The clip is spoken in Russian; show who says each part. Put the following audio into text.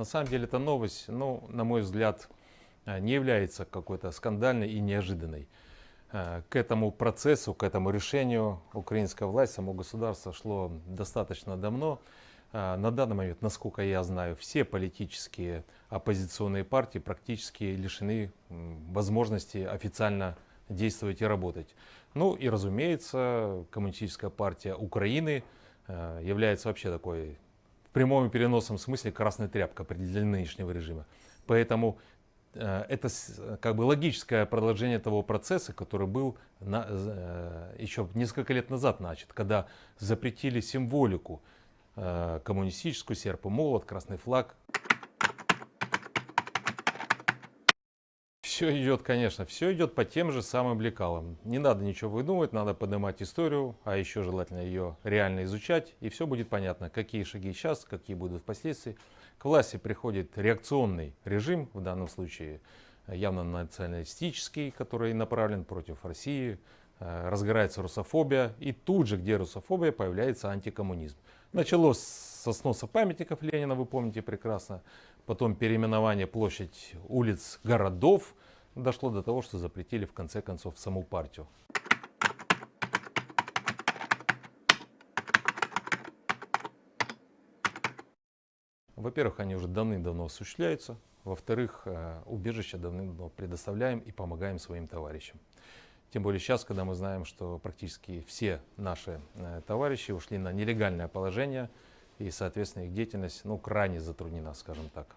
Speaker 1: На самом деле эта новость, ну, на мой взгляд, э, не является какой-то скандальной и неожиданной. Э, к этому процессу, к этому решению украинская власть, само государство шло достаточно давно. Э, на данный момент, насколько я знаю, все политические оппозиционные партии практически лишены возможности официально действовать и работать. Ну и разумеется, Коммунистическая партия Украины является вообще такой в прямом и переносном смысле красной тряпкой для нынешнего режима. Поэтому э, это как бы логическое продолжение того процесса, который был на, э, еще несколько лет назад начат, когда запретили символику коммунистическую, серп и молот, красный флаг. Все идет, конечно, все идет по тем же самым лекалам. Не надо ничего выдумывать, надо поднимать историю, а еще желательно ее реально изучать, и все будет понятно, какие шаги сейчас, какие будут впоследствии. К власти приходит реакционный режим, в данном случае явно националистический, который направлен против России, э, разгорается русофобия, и тут же, где русофобия, появляется антикоммунизм. Началось со сноса памятников Ленина, вы помните прекрасно, потом переименование площадь улиц городов, дошло до того, что запретили в конце концов саму партию. Во-первых, они уже давным-давно осуществляются. Во-вторых, э, убежище давным-давно предоставляем и помогаем своим товарищам. Тем более сейчас, когда мы знаем, что практически все наши э, товарищи ушли на нелегальное положение, и, соответственно, их деятельность ну, крайне затруднена, скажем так.